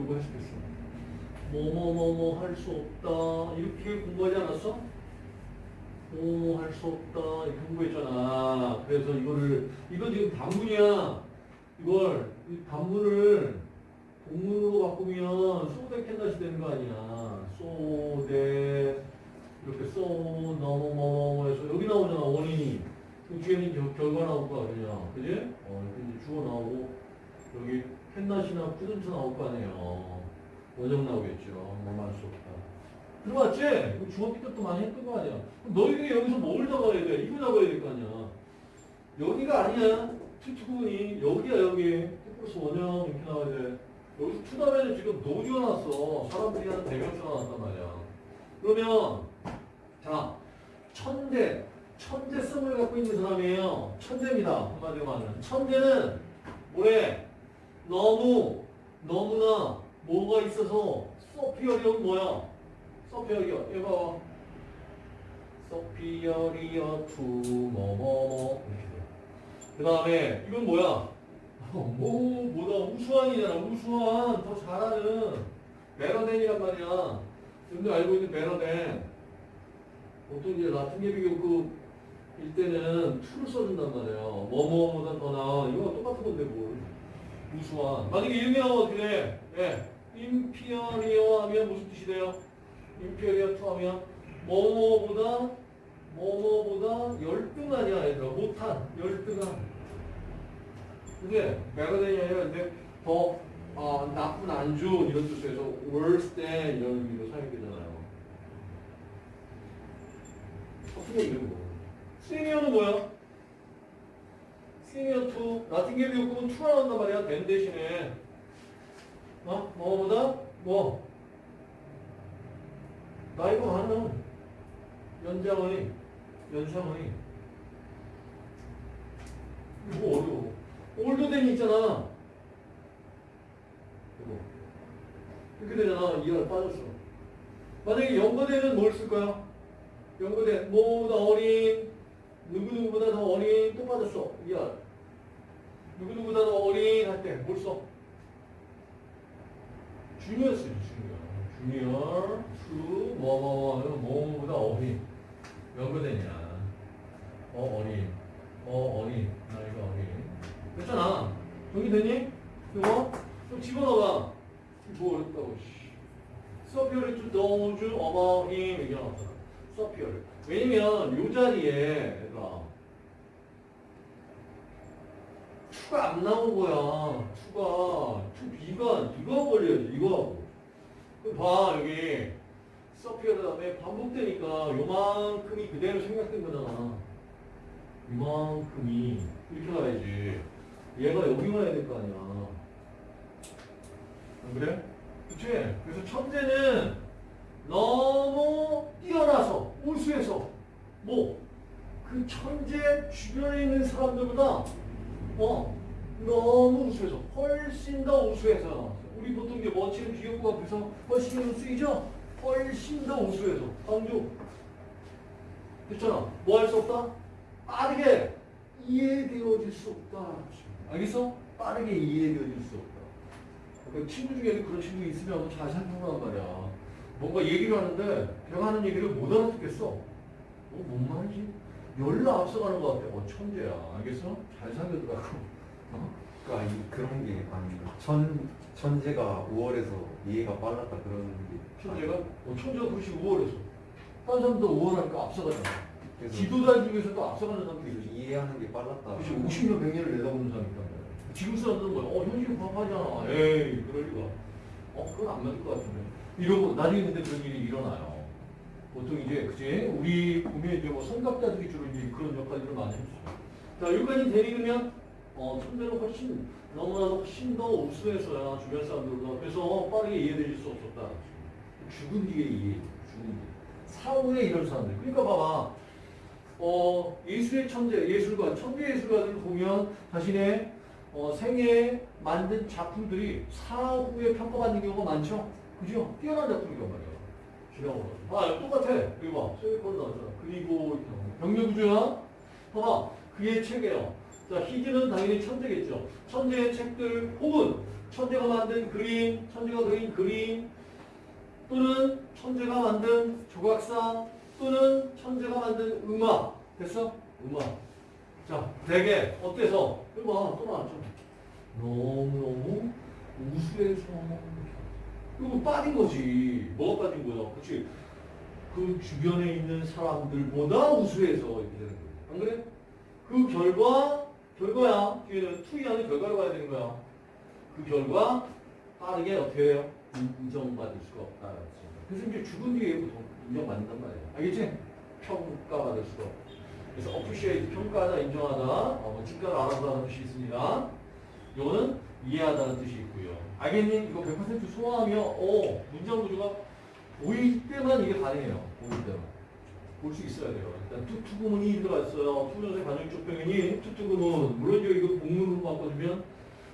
뭐뭐뭐 해서 요거 해석했어. 뭐뭐뭐뭐 할 수 없다. 이렇게 공부하지 않았어? 뭐뭐 할 수 없다. 이렇게 공부했잖아. 그래서 이거를 이건 지금 단문이야. 이걸 이 단문을 동문으로 바꾸면 소대 캔다시 되는 거 아니야. 소대 이렇게 쏘 너무 뭐 해서 여기 나오잖아 원인이. 그 뒤에는 겨- 결과 나올 거 아니냐. 그지? 어, 이렇게 주어 나오고 여기 캔낫이나 푸든트 나올 거 아니에요. 원형 나오겠죠. 뭐만 수 없다. 들어봤지? 이거 중학교 때도 많이 했던 거 아니야. 너희들이 여기서 뭘 잡아야 돼? 이거 잡아야 될 거 아니야. 여기가 아니야. 투투구분이 여기야 여기. 플러스 원형 이렇게 나와야 돼. 여기서 투 다음에는 지금 노지가 났어. 사람들이 하는 대명사가 나왔단 말이야. 그러면 자 천재 천재성을 갖고 있는 사람이에요. 천재입니다. 한마디로 말하면 천재는 뭐래? 너무 너무나 뭐가 있어서 superior는 뭐야? superior 이거 봐봐. superior to 뭐뭐뭐 이렇게 돼. 그 다음에 이건 뭐야? 뭐 뭐다 우수한이잖아. 우수한 더 잘하는 better than이란 말이야. 여러분들 알고 있는 better than. 보통 이제 라틴계 비교급 일 때는 to를 써준단 말이에요. 뭐뭐보다 더 나은 이거 똑같은 건데 뭘. 우수한. 만약에 나와 어떻게 돼? 예. inferior 하면 무슨 뜻이 돼요? inferior to 하면 뭐뭐보다 뭐뭐보다 열등하냐 얘들아 못한 열등한 그게 메가덴이 아니라 근데 더 어, 나쁜 안 좋은 이런 뜻에서 worse than 이런 의미로 사용되잖아요 같은 거 이런 거 시니어는 뭐야? 시니어 2 라틴 계비 요금은 2가 나온단 말이야 된 대신에. 어? 뭐보다? 뭐? 나이가 많은 연장의 연상의 이거 어려워. 올드덴이 있잖아. 이거. 이렇게 되잖아. 이하를 빠졌어. 만약에 younger than은 뭘 쓸 거야? younger than. 뭐보다 어린 누구누구보다 더 어린 또 빠졌어 이하 누구누구보다 더 어린 할 때 뭘 써? junior 쓰지 junior. junior to 뭐뭐뭐 뭐보다 어린. younger than이냐? 어 어린. 어 어린. 나이가 어린. 됐잖아. 정리되니? 이거? 좀 집어넣어봐. 뭐 어렵다고 superior to those about him 이게 나왔잖아 superior 왜냐면 요 자리에 얘들아 to가 안 나온 거야. 투가. 투 B가 이거 걸려야지 이거. 하고 그럼 봐 여기. superior 다음에 반복되니까 요만큼이 그대로 생략된 거잖아. 이만큼이. 이렇게 가야지. 얘가 여기만 해야 될 거 아니야. 안 그래? 그치? 그래서 천재는 너무 뛰어나서 우수해서 뭐 그 천재 주변에 있는 사람들보다 어 너무 우수해서 훨씬 더 우수해서 우리 보통 이제 멋지는 비교구 앞에서 훨씬 쓰이죠? 훨씬 더 우수해서. 강조 됐잖아. 뭐 할 수 없다? 빠르게 이해되어질 수 없다. 알겠어? 빠르게 이해되어질 수 없다. 그 친구 중에도 그런 친구 있으면 잘 살펴보란 말이야 뭔가 얘기를 하는데 걔가 하는 얘기를 못 알아듣겠어 어, 뭔 말이지? 열로 앞서가는 것 같아 어 천재야 알겠어? 잘 살려더라고 어? 그러니까 이, 그런 게 아닌가. 천 천재가 5월에서 이해가 빨랐다 그런 게. 천재가? 어, 천재가 그렇지 우월해서 다른 사람도 우월하니까 앞서가잖아 지도자 중에서도 앞서가는 사람들이 있어 이해하는 게 빨랐다. 그렇지 50년 100년을 내다보는 사람이 있단 말이야 지금 사람들은 뭐야 어 현실 파악하잖아 에이 그럴 리가 어 그건 안 맞을 것 같은데 이러고 나중에 근데 그런 일이 일어나요. 보통 이제 그지 우리 보면 이제 뭐 성갑자들이 주로 이제 그런 역할들을 많이 해주죠. 자 여기까지 되리면 어 천재는 훨씬 너무나도 훨씬 더 우수해서야 주변 사람들보다 그래서 빠르게 이해되실 수 없었다. 죽은 뒤에 이해 죽은 뒤에. 사후에 이런 사람들. 그러니까 봐봐. 어, 예술의 천재, 예술가, 천재 예술가들을 보면 자신의 어, 생애에 만든 작품들이 사후에 평가받는 경우가 많죠? 그죠? 뛰어난 작품이란 말이야. 기량으로. 아, 똑같아. 이거 봐. 세계권 나왔잖아. 그리고 병력구조야? 봐봐. 그의 책이에요. 자, 히드는 당연히 천재겠죠. 천재의 책들 혹은 천재가 만든 그림, 천재가 그린 그림 또는 천재가 만든 조각상 또는 천재가 만든 음악 됐어? 음악 자 되게 어때서? 이거 봐, 또 나왔죠 너무너무 우수해서 이거 빠진 거지 뭐가 빠진 거야 그치 그 주변에 있는 사람들보다 우수해서 이렇게 되는 거야 안 그래? 그 결과 결과야 뒤에는 투이하는 결과로 가야 되는 거야 그 결과 빠르게 어떻게 해요? 인- 인정받을 수가 없다. 그래서 이제 죽은 뒤에 보통 인정받는단 말이야. 알겠지? 평가받을 수가 없고. 그래서 appreciate, 평가하다, 인정하다, 어, 뭐 직관을 알아보다는 뜻이 있습니다. 요거는 이해하다는 뜻이 있고요. 알겠니? 이거 100% 소화하며 어, 문장 구조가 보일 때만 이게 가능해요. 보일 때만. 볼 수 있어야 돼요. 일단 too to 구문이 들어가 있어요. to부정사 관용적 표현이 too to 구문. 물론 이거 복문으로 바꿔주면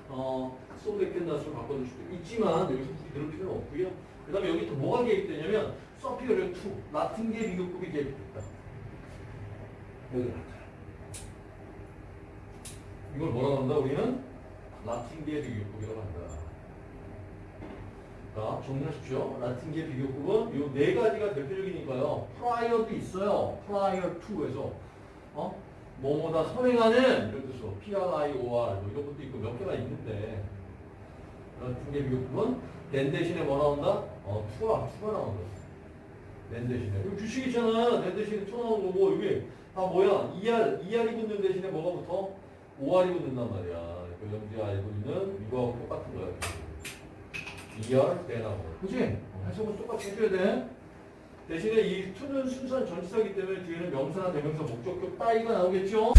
어, 소백캔다스로 바꿔줄 수도 있지만 여기서 굳이 그럴 필요는 없고요. 그 다음에 여기 또 뭐가 개입되냐면 superior to 라틴계 비교급이 개입됐다. 여기 나타나. 이걸 뭐라고 한다 우리는? 라틴계 비교급이라고 한다. 자, 정리하십시오. 라틴계 비교급은 이 네 가지가 대표적이니까요. prior도 있어요. prior to에서 어? 뭐뭐다 선행하는 이런 뜻으로 PRIOR 뭐 이런 것도 있고 몇 개가 있는데 라틴계 비교급은 than 대신에 뭐 나온다? 어, to가 to가 나온다. than 대신에 여기 주식 있잖아. than 대신에 to 나온 거고 이게 다 뭐야? ER ER이 붙는 대신에 뭐가 붙어? OR이 붙는단 말이야. 그 영지 알고 있는 이거하고 똑같은 거야. ER 대나무. 그치? 해석은 똑같이 해줘야 돼. 대신에 이 투는 순수한 전치사이기 때문에 뒤에는 명사나 대명사, 목적격 따위가 나오겠죠?